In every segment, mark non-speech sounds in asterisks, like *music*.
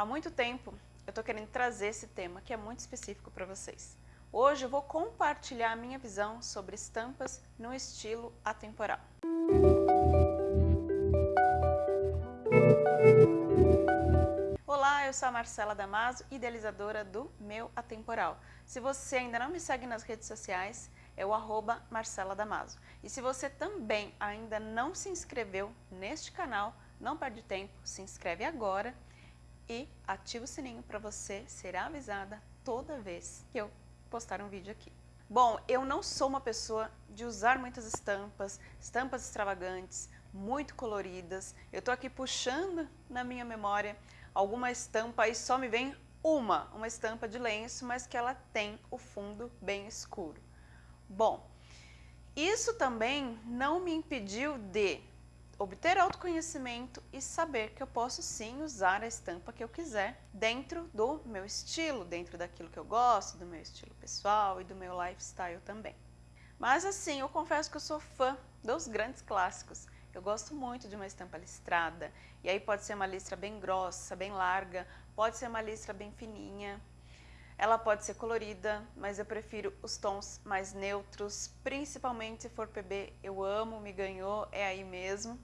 Há muito tempo eu estou querendo trazer esse tema que é muito específico para vocês. Hoje eu vou compartilhar a minha visão sobre estampas no estilo atemporal. Olá, eu sou a Marcela Damaso, idealizadora do Meu Atemporal. Se você ainda não me segue nas redes sociais, é o arroba Marcela Damaso. E se você também ainda não se inscreveu neste canal, não perde tempo, se inscreve agora e ativa o sininho para você ser avisada toda vez que eu postar um vídeo aqui. Bom, eu não sou uma pessoa de usar muitas estampas, estampas extravagantes, muito coloridas. Eu tô aqui puxando na minha memória alguma estampa e só me vem uma, uma estampa de lenço, mas que ela tem o fundo bem escuro. Bom, isso também não me impediu de obter autoconhecimento e saber que eu posso sim usar a estampa que eu quiser dentro do meu estilo, dentro daquilo que eu gosto, do meu estilo pessoal e do meu lifestyle também. Mas assim, eu confesso que eu sou fã dos grandes clássicos. Eu gosto muito de uma estampa listrada, e aí pode ser uma listra bem grossa, bem larga, pode ser uma listra bem fininha, ela pode ser colorida, mas eu prefiro os tons mais neutros, principalmente se for PB, eu amo, me ganhou, é aí mesmo.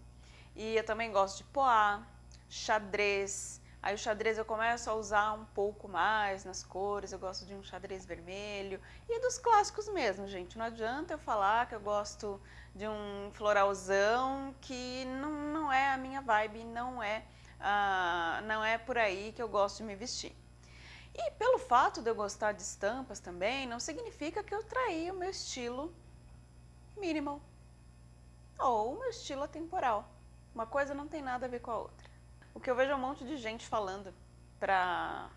E eu também gosto de poá, xadrez. Aí o xadrez eu começo a usar um pouco mais nas cores, eu gosto de um xadrez vermelho. E dos clássicos mesmo, gente. Não adianta eu falar que eu gosto de um floralzão que não, não é a minha vibe, não é, uh, não é por aí que eu gosto de me vestir. E pelo fato de eu gostar de estampas também, não significa que eu traí o meu estilo minimal ou o meu estilo atemporal. Uma coisa não tem nada a ver com a outra. O que eu vejo é um monte de gente falando para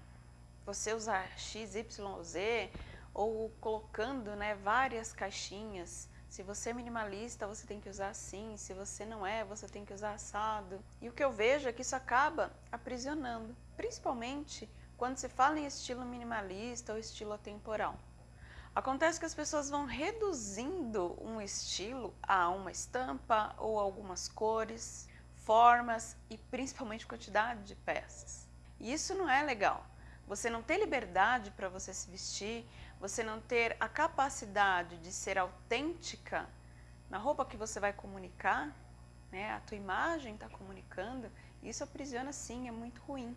você usar X, Y, Z ou colocando né, várias caixinhas. Se você é minimalista, você tem que usar assim. Se você não é, você tem que usar assado. E o que eu vejo é que isso acaba aprisionando, principalmente quando se fala em estilo minimalista ou estilo atemporal. Acontece que as pessoas vão reduzindo um estilo a uma estampa ou algumas cores formas e principalmente quantidade de peças. E isso não é legal. Você não ter liberdade para você se vestir, você não ter a capacidade de ser autêntica na roupa que você vai comunicar, né? a tua imagem está comunicando, isso aprisiona sim, é muito ruim.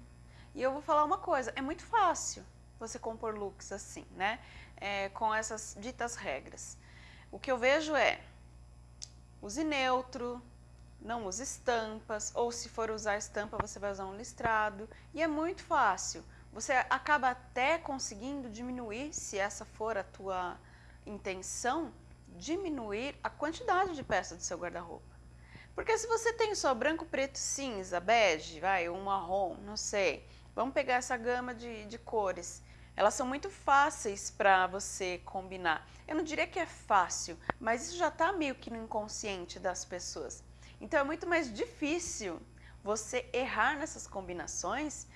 E eu vou falar uma coisa, é muito fácil você compor looks assim, né? É, com essas ditas regras. O que eu vejo é, use neutro, não use estampas, ou se for usar estampa, você vai usar um listrado. E é muito fácil. Você acaba até conseguindo diminuir, se essa for a tua intenção, diminuir a quantidade de peças do seu guarda-roupa. Porque se você tem só branco, preto, cinza, bege, vai, um marrom, não sei, vamos pegar essa gama de, de cores. Elas são muito fáceis para você combinar. Eu não diria que é fácil, mas isso já está meio que no inconsciente das pessoas. Então é muito mais difícil você errar nessas combinações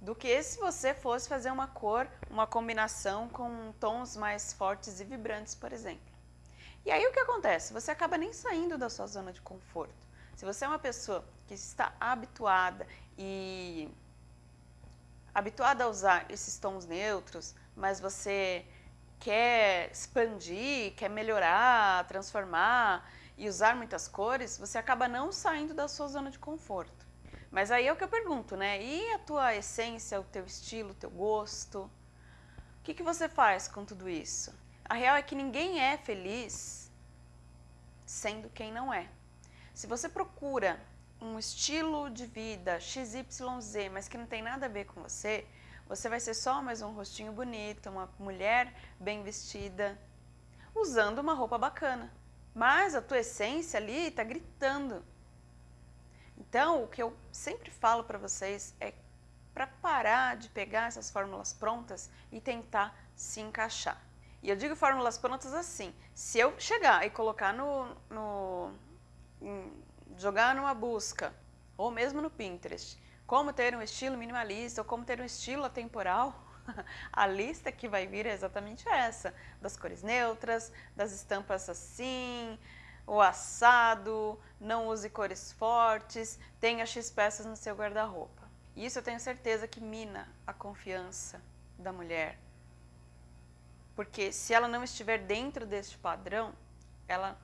do que se você fosse fazer uma cor, uma combinação com tons mais fortes e vibrantes, por exemplo. E aí o que acontece? Você acaba nem saindo da sua zona de conforto. Se você é uma pessoa que está habituada e habituada a usar esses tons neutros, mas você quer expandir, quer melhorar, transformar, e usar muitas cores, você acaba não saindo da sua zona de conforto. Mas aí é o que eu pergunto, né? E a tua essência, o teu estilo, o teu gosto? O que, que você faz com tudo isso? A real é que ninguém é feliz sendo quem não é. Se você procura um estilo de vida XYZ, mas que não tem nada a ver com você, você vai ser só mais um rostinho bonito, uma mulher bem vestida, usando uma roupa bacana mas a tua essência ali está gritando. Então, o que eu sempre falo para vocês é para parar de pegar essas fórmulas prontas e tentar se encaixar. E eu digo fórmulas prontas assim, se eu chegar e colocar no, no jogar numa busca, ou mesmo no Pinterest, como ter um estilo minimalista ou como ter um estilo atemporal, *laughs* a lista que vai vir é exatamente essa, das cores neutras, das estampas assim, o assado, não use cores fortes, tenha X peças no seu guarda-roupa. Isso eu tenho certeza que mina a confiança da mulher. Porque se ela não estiver dentro deste padrão, ela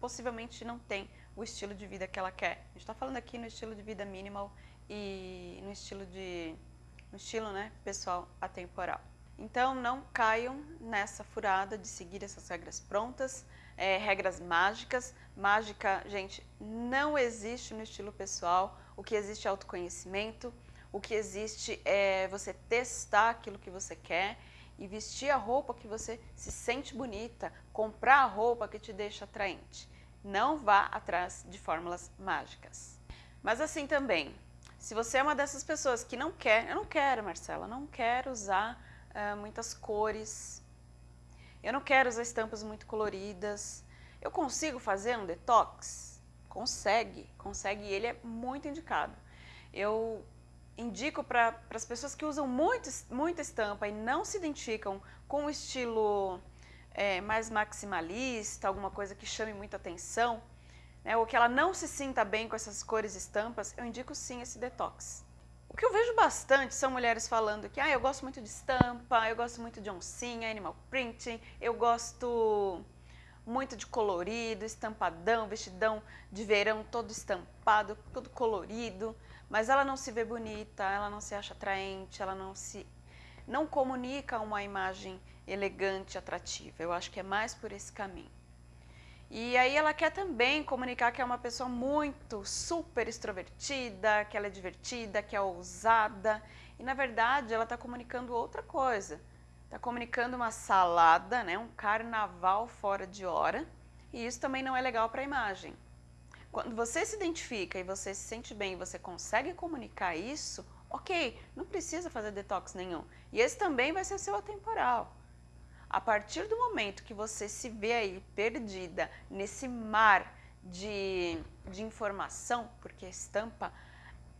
possivelmente não tem o estilo de vida que ela quer. A gente está falando aqui no estilo de vida minimal e no estilo de no estilo, né, pessoal atemporal. Então não caiam nessa furada de seguir essas regras prontas, é, regras mágicas. Mágica, gente, não existe no estilo pessoal. O que existe é autoconhecimento. O que existe é você testar aquilo que você quer e vestir a roupa que você se sente bonita, comprar a roupa que te deixa atraente. Não vá atrás de fórmulas mágicas. Mas assim também, se você é uma dessas pessoas que não quer, eu não quero, Marcela, não quero usar uh, muitas cores, eu não quero usar estampas muito coloridas, eu consigo fazer um detox? Consegue, consegue e ele é muito indicado. Eu indico para as pessoas que usam muito, muita estampa e não se identificam com o estilo é, mais maximalista, alguma coisa que chame muita atenção, né, ou que ela não se sinta bem com essas cores e estampas, eu indico sim esse detox. O que eu vejo bastante são mulheres falando que ah, eu gosto muito de estampa, eu gosto muito de oncinha, animal printing, eu gosto muito de colorido, estampadão, vestidão de verão todo estampado, todo colorido, mas ela não se vê bonita, ela não se acha atraente, ela não se não comunica uma imagem elegante, atrativa. Eu acho que é mais por esse caminho. E aí ela quer também comunicar que é uma pessoa muito super extrovertida, que ela é divertida, que é ousada. E na verdade ela está comunicando outra coisa. Está comunicando uma salada, né, um carnaval fora de hora. E isso também não é legal para a imagem. Quando você se identifica e você se sente bem e você consegue comunicar isso, ok, não precisa fazer detox nenhum. E esse também vai ser seu atemporal. A partir do momento que você se vê aí perdida nesse mar de, de informação, porque a estampa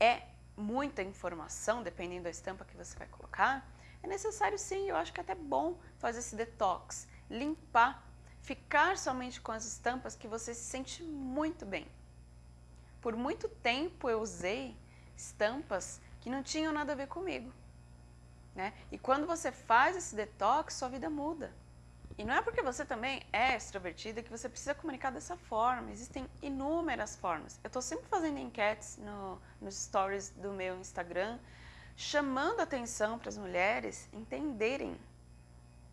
é muita informação, dependendo da estampa que você vai colocar, é necessário sim, eu acho que é até bom fazer esse detox, limpar, ficar somente com as estampas que você se sente muito bem. Por muito tempo eu usei estampas que não tinham nada a ver comigo. Né? E quando você faz esse detox, sua vida muda. E não é porque você também é extrovertida que você precisa comunicar dessa forma. Existem inúmeras formas. Eu estou sempre fazendo enquetes no, nos stories do meu Instagram, chamando atenção para as mulheres entenderem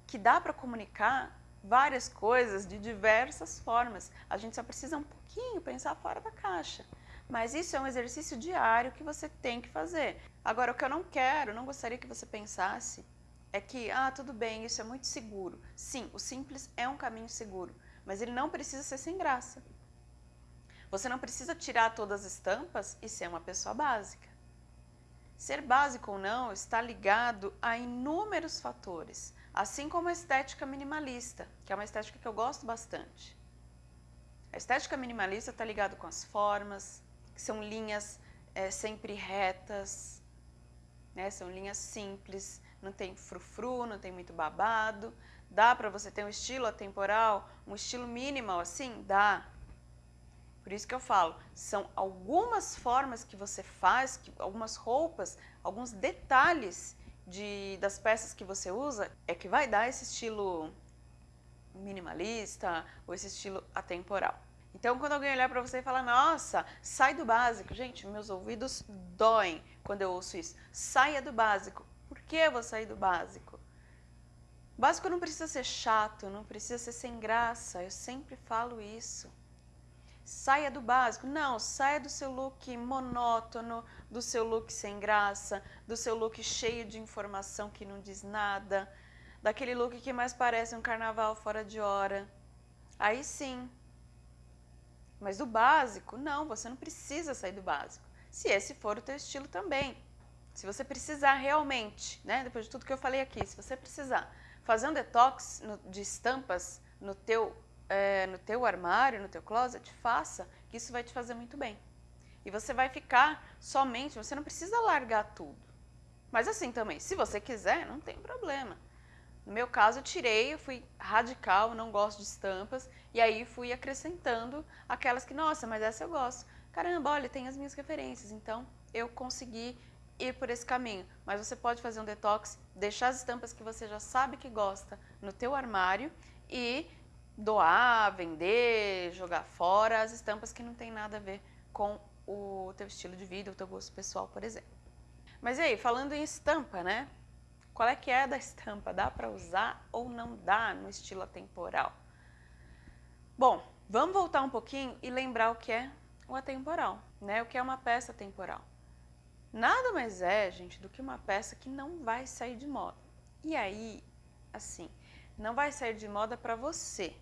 que dá para comunicar várias coisas de diversas formas. A gente só precisa um pouquinho pensar fora da caixa. Mas isso é um exercício diário que você tem que fazer. Agora, o que eu não quero, não gostaria que você pensasse, é que, ah, tudo bem, isso é muito seguro. Sim, o simples é um caminho seguro, mas ele não precisa ser sem graça. Você não precisa tirar todas as estampas e ser uma pessoa básica. Ser básico ou não está ligado a inúmeros fatores, assim como a estética minimalista, que é uma estética que eu gosto bastante. A estética minimalista está ligada com as formas, que são linhas é, sempre retas, né? são linhas simples, não tem frufru, não tem muito babado. Dá para você ter um estilo atemporal, um estilo minimal assim? Dá. Por isso que eu falo, são algumas formas que você faz, que, algumas roupas, alguns detalhes de, das peças que você usa, é que vai dar esse estilo minimalista ou esse estilo atemporal. Então, quando alguém olhar para você e falar, nossa, sai do básico. Gente, meus ouvidos doem quando eu ouço isso. Saia do básico. Por que eu vou sair do básico? O básico não precisa ser chato, não precisa ser sem graça. Eu sempre falo isso. Saia do básico. Não, saia do seu look monótono, do seu look sem graça, do seu look cheio de informação que não diz nada, daquele look que mais parece um carnaval fora de hora. Aí sim, mas do básico, não, você não precisa sair do básico. Se esse for o teu estilo também. Se você precisar realmente, né, depois de tudo que eu falei aqui, se você precisar fazer um detox no, de estampas no teu, é, no teu armário, no teu closet, faça, que isso vai te fazer muito bem. E você vai ficar somente, você não precisa largar tudo. Mas assim também, se você quiser, não tem problema. No meu caso, eu tirei, eu fui radical, não gosto de estampas, e aí fui acrescentando aquelas que, nossa, mas essa eu gosto. Caramba, olha, tem as minhas referências, então eu consegui ir por esse caminho, mas você pode fazer um detox, deixar as estampas que você já sabe que gosta no teu armário e doar, vender, jogar fora as estampas que não tem nada a ver com o teu estilo de vida, o teu gosto pessoal, por exemplo. Mas e aí, falando em estampa, né? Qual é que é da estampa? Dá para usar ou não dá no estilo atemporal? Bom, vamos voltar um pouquinho e lembrar o que é o atemporal, né? O que é uma peça temporal. Nada mais é, gente, do que uma peça que não vai sair de moda. E aí, assim, não vai sair de moda para você.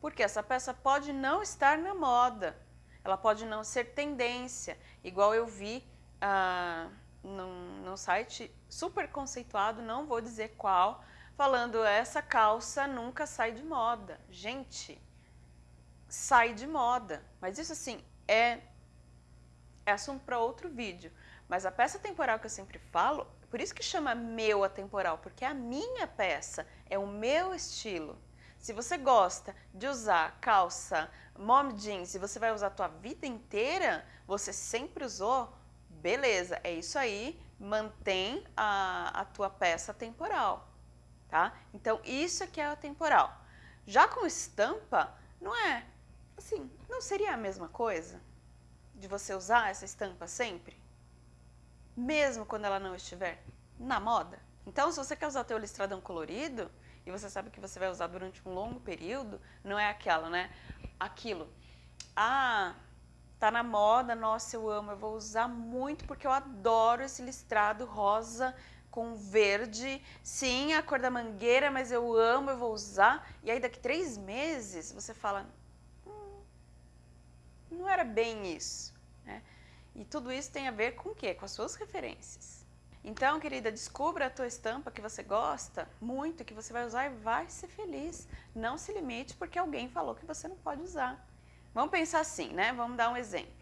Porque essa peça pode não estar na moda, ela pode não ser tendência, igual eu vi ah, num, num site super conceituado, não vou dizer qual, falando essa calça nunca sai de moda. Gente, sai de moda, mas isso assim é, é assunto para outro vídeo. Mas a peça temporal que eu sempre falo, por isso que chama meu atemporal, porque a minha peça, é o meu estilo. Se você gosta de usar calça mom jeans e você vai usar a tua vida inteira, você sempre usou, beleza, é isso aí, mantém a, a tua peça temporal, tá? Então, isso aqui é a temporal. Já com estampa, não é, assim, não seria a mesma coisa de você usar essa estampa sempre? Mesmo quando ela não estiver na moda? Então, se você quer usar teu listradão colorido, e você sabe que você vai usar durante um longo período, não é aquela, né? Aquilo. Ah, tá na moda, nossa, eu amo, eu vou usar muito porque eu adoro esse listrado rosa com verde. Sim, a cor da mangueira, mas eu amo, eu vou usar. E aí daqui três meses você fala, hum, não era bem isso. Né? E tudo isso tem a ver com o quê? Com as suas referências. Então, querida, descubra a tua estampa que você gosta muito, que você vai usar e vai ser feliz. Não se limite porque alguém falou que você não pode usar. Vamos pensar assim, né? Vamos dar um exemplo.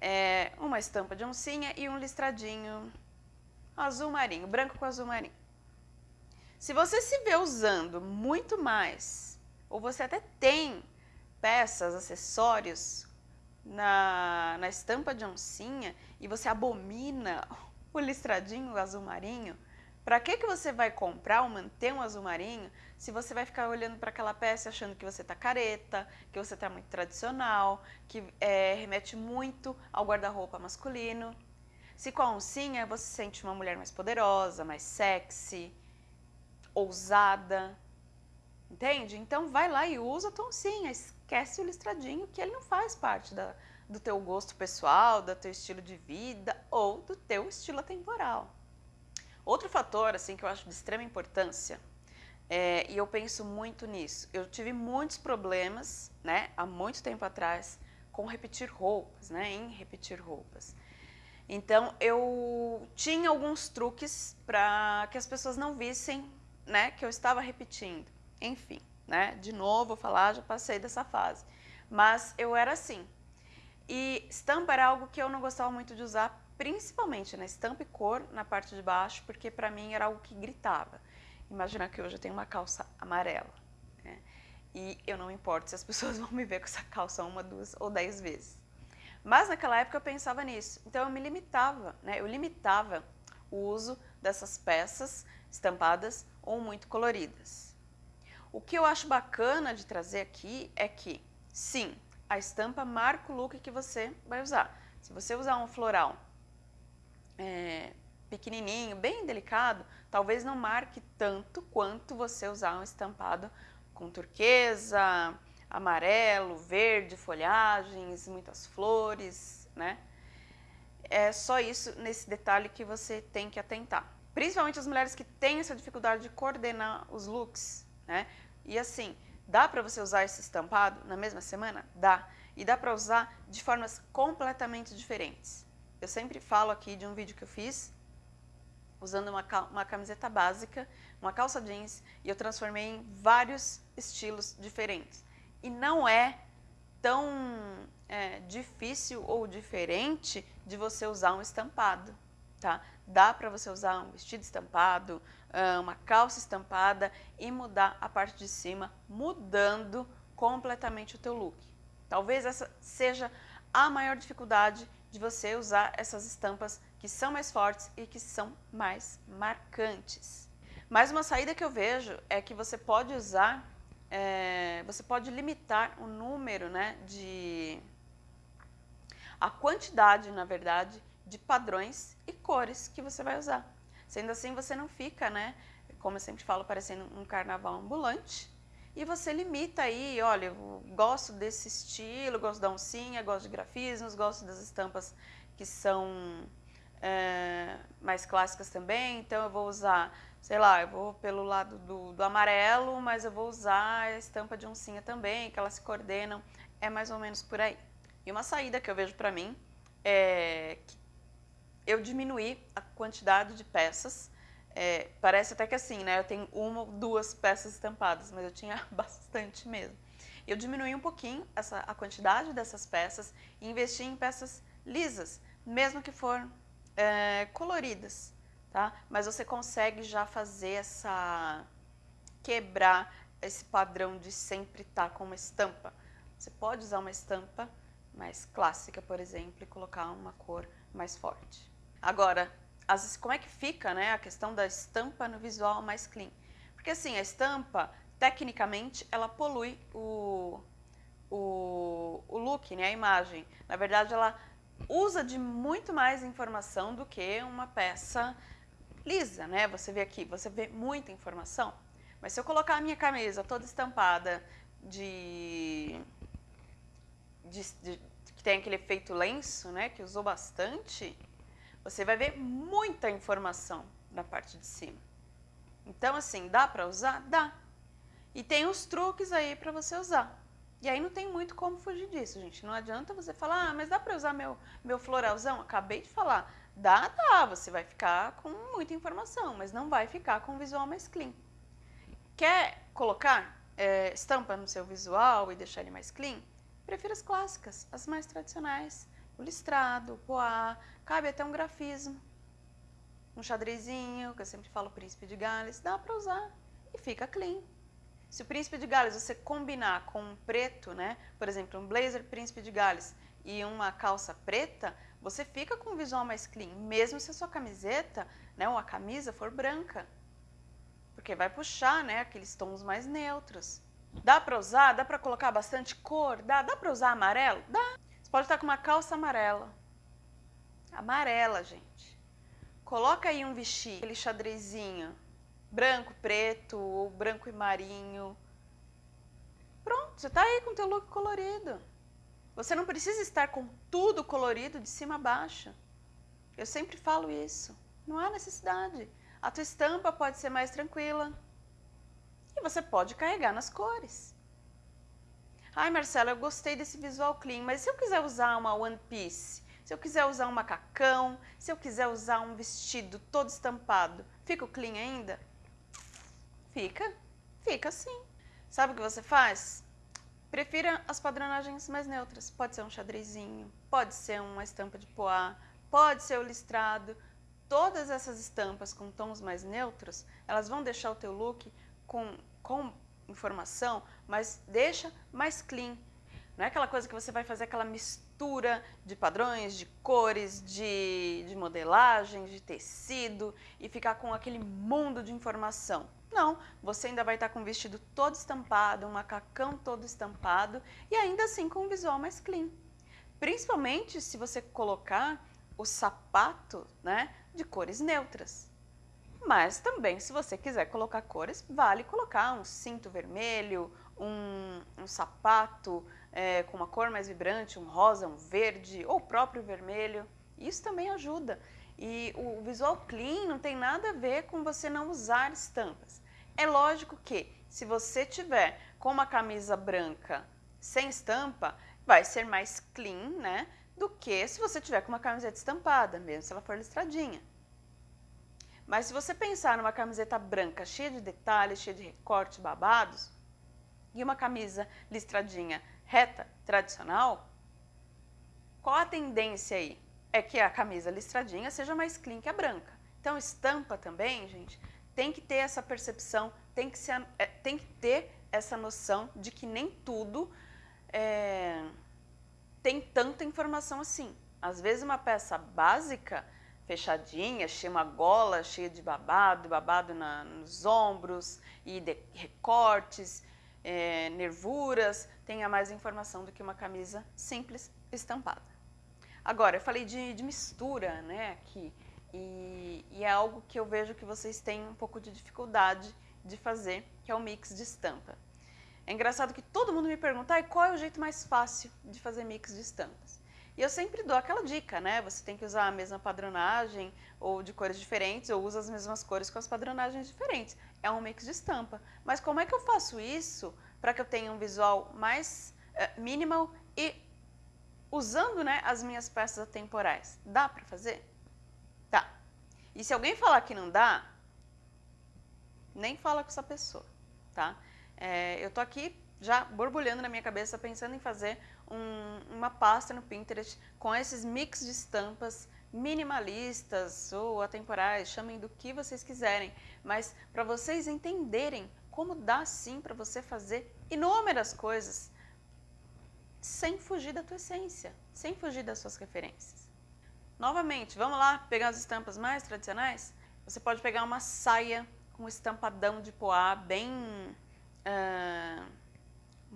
É uma estampa de oncinha e um listradinho azul marinho, branco com azul marinho. Se você se vê usando muito mais, ou você até tem peças, acessórios na, na estampa de oncinha e você abomina *laughs* o listradinho azul marinho, para que, que você vai comprar ou manter um azul marinho se você vai ficar olhando para aquela peça achando que você está careta, que você está muito tradicional, que é, remete muito ao guarda-roupa masculino? Se com a oncinha você se sente uma mulher mais poderosa, mais sexy, ousada, entende? Então vai lá e usa a tua oncinha, esquece o listradinho que ele não faz parte da, do teu gosto pessoal, do teu estilo de vida ou do teu estilo atemporal. Outro fator assim que eu acho de extrema importância, é, e eu penso muito nisso, eu tive muitos problemas, né, há muito tempo atrás, com repetir roupas, né, em repetir roupas. Então eu tinha alguns truques para que as pessoas não vissem, né, que eu estava repetindo. Enfim, né, de novo vou falar, já passei dessa fase. Mas eu era assim, e estampa era algo que eu não gostava muito de usar, principalmente na né? estampa e cor na parte de baixo, porque para mim era algo que gritava. Imagina que hoje eu tenho uma calça amarela. Né? E eu não importo se as *laughs* pessoas vão me ver com essa calça uma, duas ou dez vezes. Mas naquela época eu pensava nisso, então eu me limitava, né? eu limitava o uso dessas peças estampadas ou muito coloridas. O que eu acho bacana de trazer aqui é que, sim, a estampa marca o look que você vai usar. Se você usar um floral é, pequenininho, bem delicado, talvez não marque tanto quanto você usar um estampado com turquesa, amarelo, verde, folhagens, muitas flores, né? É só isso nesse detalhe que você tem que atentar. Principalmente as mulheres que têm essa dificuldade de coordenar os looks, né? E assim, Dá para você usar esse estampado na mesma semana? Dá. E dá para usar de formas completamente diferentes. Eu sempre falo aqui de um vídeo que eu fiz usando uma, uma camiseta básica, uma calça jeans, e eu transformei em vários estilos diferentes. E não é tão é, difícil ou diferente de você usar um estampado, tá? Dá para você usar um vestido estampado, uma calça estampada e mudar a parte de cima, mudando completamente o teu look. Talvez essa seja a maior dificuldade de você usar essas estampas que são mais fortes e que são mais marcantes. Mais uma saída que eu vejo é que você pode usar, é, você pode limitar o número, né, de a quantidade, na verdade, de padrões e cores que você vai usar. Sendo assim, você não fica, né, como eu sempre falo, parecendo um carnaval ambulante, e você limita aí, olha, eu gosto desse estilo, gosto da oncinha, gosto de grafismos, gosto das estampas que são é, mais clássicas também, então eu vou usar, sei lá, eu vou pelo lado do, do amarelo, mas eu vou usar a estampa de oncinha também, que elas se coordenam, é mais ou menos por aí. E uma saída que eu vejo para mim é eu diminuí a quantidade de peças, é, parece até que assim, né, eu tenho uma ou duas peças estampadas, mas eu tinha *laughs* bastante mesmo. Eu diminuí um pouquinho essa, a quantidade dessas peças e investi em peças lisas, mesmo que for é, coloridas, tá? Mas você consegue já fazer essa... quebrar esse padrão de sempre estar tá com uma estampa. Você pode usar uma estampa mais clássica, por exemplo, e colocar uma cor mais forte. Agora, as, como é que fica né, a questão da estampa no visual mais clean? Porque assim, a estampa, tecnicamente, ela polui o, o, o look, né, a imagem. Na verdade, ela usa de muito mais informação do que uma peça lisa, né? Você vê aqui, você vê muita informação. Mas se eu colocar a minha camisa toda estampada de, de, de que tem aquele efeito lenço, né, que usou bastante, você vai ver muita informação na parte de cima. Então, assim, dá para usar? Dá. E tem os truques aí para você usar. E aí não tem muito como fugir disso, gente. Não adianta você falar, ah, mas dá para usar meu, meu floralzão? Acabei de falar. Dá, dá. Você vai ficar com muita informação, mas não vai ficar com um visual mais clean. Quer colocar é, estampa no seu visual e deixar ele mais clean? Prefiro as clássicas, as mais tradicionais. O listrado, o poá, cabe até um grafismo. Um xadrezinho, que eu sempre falo príncipe de Gales, dá para usar e fica clean. Se o príncipe de Gales você combinar com um preto, né? Por exemplo, um blazer príncipe de Gales e uma calça preta, você fica com um visual mais clean, mesmo se a sua camiseta, né, ou a camisa for branca. Porque vai puxar, né, aqueles tons mais neutros. Dá para usar? Dá para colocar bastante cor? Dá, dá para usar amarelo? Dá. Você pode estar com uma calça amarela. Amarela, gente. Coloca aí um vestido, aquele xadrezinho branco, preto, ou branco e marinho. Pronto, você está aí com o teu look colorido. Você não precisa estar com tudo colorido de cima a baixo. Eu sempre falo isso. Não há necessidade. A tua estampa pode ser mais tranquila. E você pode carregar nas cores. Ai, Marcela, eu gostei desse visual clean, mas se eu quiser usar uma one piece, se eu quiser usar um macacão, se eu quiser usar um vestido todo estampado, fica clean ainda? Fica, fica sim. Sabe o que você faz? Prefira as padronagens mais neutras. Pode ser um xadrezinho, pode ser uma estampa de poá, pode ser o listrado. Todas essas estampas com tons mais neutros, elas vão deixar o teu look com, com informação, mas deixa mais clean. Não é aquela coisa que você vai fazer aquela mistura de padrões, de cores, de, de modelagem, de tecido e ficar com aquele mundo de informação. Não, você ainda vai estar com o vestido todo estampado, um macacão todo estampado e ainda assim com um visual mais clean. Principalmente se você colocar o sapato né, de cores neutras. Mas também, se você quiser colocar cores, vale colocar um cinto vermelho, um, um sapato é, com uma cor mais vibrante, um rosa, um verde ou próprio vermelho. Isso também ajuda. E o visual clean não tem nada a ver com você não usar estampas. É lógico que se você tiver com uma camisa branca sem estampa, vai ser mais clean, né? Do que se você tiver com uma camiseta estampada, mesmo se ela for listradinha. Mas se você pensar numa camiseta branca cheia de detalhes, cheia de recortes babados, e uma camisa listradinha reta, tradicional, qual a tendência aí? É que a camisa listradinha seja mais clean que a branca. Então estampa também, gente, tem que ter essa percepção, tem que, ser, é, tem que ter essa noção de que nem tudo é, tem tanta informação assim. Às vezes uma peça básica fechadinha, cheia uma gola cheia de babado, babado na, nos ombros e de, recortes, é, nervuras, tenha mais informação do que uma camisa simples estampada. Agora, eu falei de, de mistura né, aqui, e, e, é algo que eu vejo que vocês têm um pouco de dificuldade de fazer, que é o mix de estampa. É engraçado que todo mundo me pergunta, ah, qual é o jeito mais fácil de fazer mix de estampas? E eu sempre dou aquela dica, né? Você tem que usar a mesma padronagem ou de cores diferentes, ou usa as mesmas cores com as padronagens diferentes. É um mix de estampa. Mas como é que eu faço isso para que eu tenha um visual mais uh, minimal e usando né, as minhas peças atemporais? Dá para fazer? Tá. E se alguém falar que não dá, nem fala com essa pessoa, tá? É, eu tô aqui já borbulhando na minha cabeça, pensando em fazer um, uma pasta no Pinterest com esses mix de estampas minimalistas ou atemporais, chamem do que vocês quiserem, mas para vocês entenderem como dá sim para você fazer inúmeras coisas sem fugir da tua essência, sem fugir das suas referências. Novamente, vamos lá pegar as estampas mais tradicionais? Você pode pegar uma saia com estampadão de poá bem uh,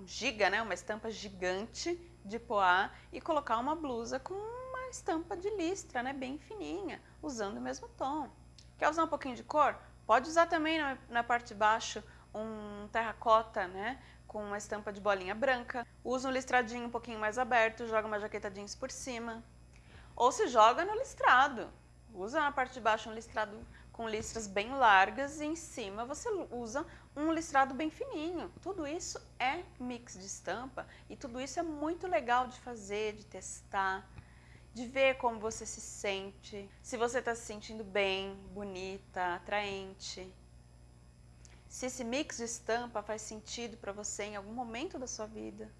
giga, né, uma estampa gigante de poá e colocar uma blusa com uma estampa de listra, né, bem fininha, usando o mesmo tom. Quer usar um pouquinho de cor? Pode usar também na, na parte de baixo um terracota, né, com uma estampa de bolinha branca. Usa um listradinho um pouquinho mais aberto, joga uma jaqueta jeans por cima. Ou se joga no listrado. Usa na parte de baixo um listrado com listras bem largas e em cima você usa um listrado bem fininho. Tudo isso é mix de estampa e tudo isso é muito legal de fazer, de testar, de ver como você se sente, se você está se sentindo bem, bonita, atraente. Se esse mix de estampa faz sentido para você em algum momento da sua vida.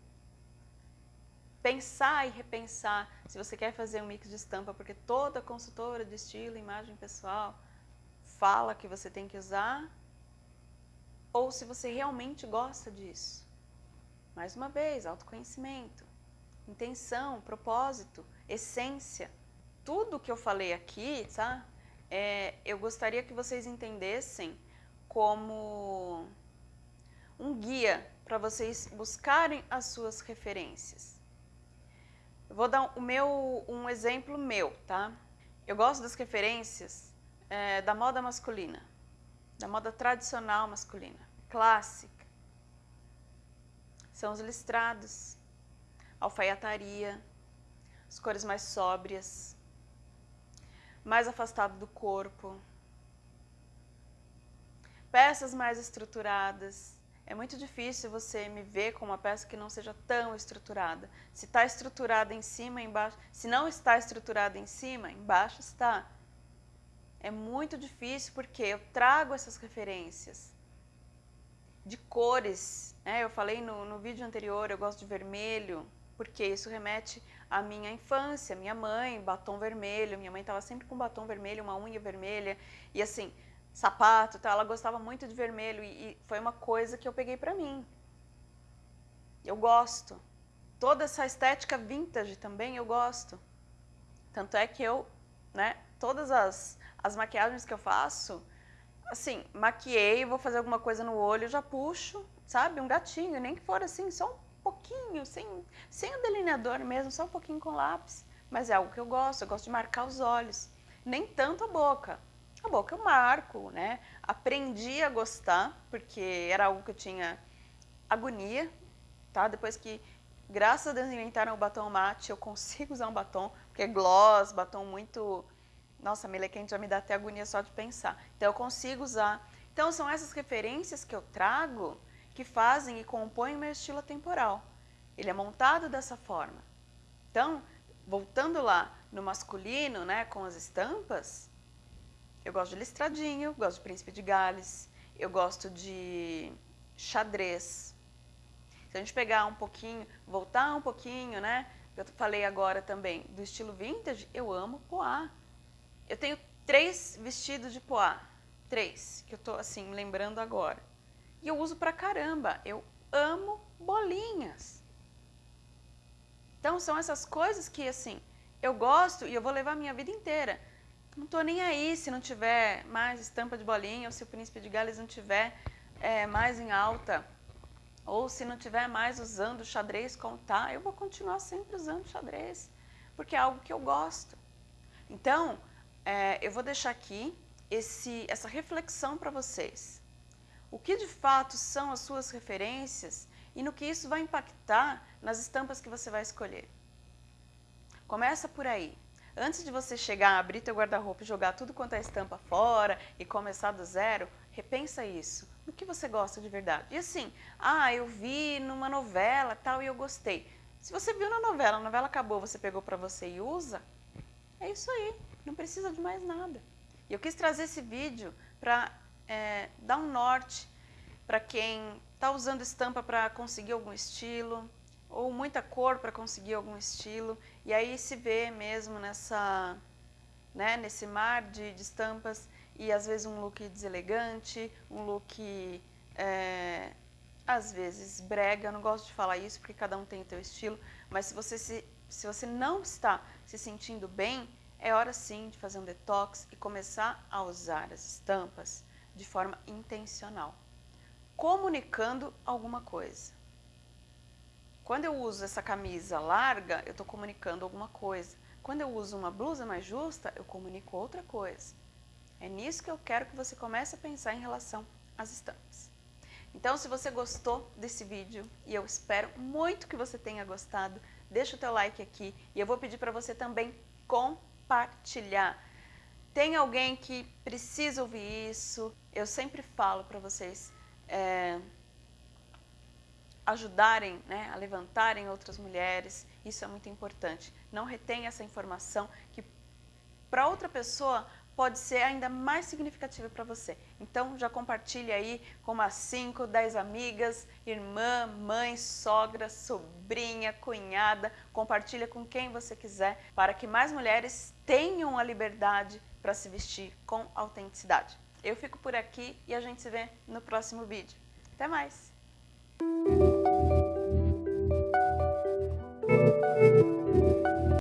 Pensar e repensar se você quer fazer um mix de estampa, porque toda consultora de estilo imagem pessoal fala que você tem que usar ou se você realmente gosta disso. Mais uma vez, autoconhecimento, intenção, propósito, essência. Tudo que eu falei aqui, tá? É, eu gostaria que vocês entendessem como um guia para vocês buscarem as suas referências. Vou dar o meu, um exemplo meu, tá? Eu gosto das referências é, da moda masculina, da moda tradicional masculina, clássica. São os listrados, alfaiataria, as cores mais sóbrias, mais afastado do corpo, peças mais estruturadas. É muito difícil você me ver com uma peça que não seja tão estruturada. Se está estruturada em cima, embaixo. Se não está estruturada em cima, embaixo está é muito difícil porque eu trago essas referências de cores. Né? Eu falei no, no vídeo anterior, eu gosto de vermelho, porque isso remete à minha infância, minha mãe, batom vermelho, minha mãe estava sempre com batom vermelho, uma unha vermelha, e assim, sapato, tá? ela gostava muito de vermelho, e, e foi uma coisa que eu peguei para mim. Eu gosto. Toda essa estética vintage também eu gosto. Tanto é que eu, né, todas as, as maquiagens que eu faço, assim, maquiei, vou fazer alguma coisa no olho, já puxo, sabe, um gatinho, nem que for assim, só um pouquinho, sem, sem o delineador mesmo, só um pouquinho com lápis. Mas é algo que eu gosto, eu gosto de marcar os olhos. Nem tanto a boca. A boca eu marco, né? Aprendi a gostar, porque era algo que eu tinha agonia, tá? Depois que, graças a Deus, inventaram o batom mate, eu consigo usar um batom, porque é gloss, batom muito nossa, melequente já me dá até agonia só de pensar. Então, eu consigo usar. Então, são essas referências que eu trago que fazem e compõem o meu estilo temporal. Ele é montado dessa forma. Então, voltando lá no masculino, né, com as estampas, eu gosto de listradinho, gosto de príncipe de Gales, eu gosto de xadrez. Se a gente pegar um pouquinho, voltar um pouquinho, né, eu falei agora também do estilo vintage, eu amo poá. Eu tenho três vestidos de poá, três, que eu tô assim, lembrando agora. E eu uso pra caramba, eu amo bolinhas. Então são essas coisas que assim, eu gosto e eu vou levar a minha vida inteira. Não estou nem aí se não tiver mais estampa de bolinha ou se o príncipe de Gales não tiver é, mais em alta ou se não tiver mais usando xadrez como tá, eu vou continuar sempre usando xadrez, porque é algo que eu gosto. Então, é, eu vou deixar aqui esse, essa reflexão para vocês. O que de fato são as suas referências e no que isso vai impactar nas estampas que você vai escolher. Começa por aí. Antes de você chegar, abrir teu guarda-roupa e jogar tudo quanto é estampa fora e começar do zero, repensa isso. No que você gosta de verdade? E assim, ah, eu vi numa novela tal e eu gostei. Se você viu na novela, a novela acabou, você pegou para você e usa, é isso aí, não precisa de mais nada. E eu quis trazer esse vídeo para é, dar um norte para quem está usando estampa para conseguir algum estilo, ou muita cor para conseguir algum estilo, e aí se vê mesmo nessa, né, nesse mar de, de estampas, e às vezes um look deselegante, um look é, às vezes brega, eu não gosto de falar isso porque cada um tem o seu estilo, mas se você, se, se você não está se sentindo bem, é hora sim de fazer um detox e começar a usar as estampas de forma intencional, comunicando alguma coisa. Quando eu uso essa camisa larga, eu estou comunicando alguma coisa. Quando eu uso uma blusa mais justa, eu comunico outra coisa. É nisso que eu quero que você comece a pensar em relação às estampas. Então, se você gostou desse vídeo, e eu espero muito que você tenha gostado, deixa o teu like aqui e eu vou pedir para você também compartilhar. Tem alguém que precisa ouvir isso? Eu sempre falo para vocês é, ajudarem né, a levantarem outras mulheres, isso é muito importante. Não retenha essa informação que para outra pessoa pode ser ainda mais significativa para você. Então já compartilhe aí com umas 5, 10 amigas, irmã, mãe, sogra, sobrinha, cunhada, compartilha com quem você quiser para que mais mulheres tenham a liberdade para se vestir com autenticidade. Eu fico por aqui e a gente se vê no próximo vídeo. Até mais!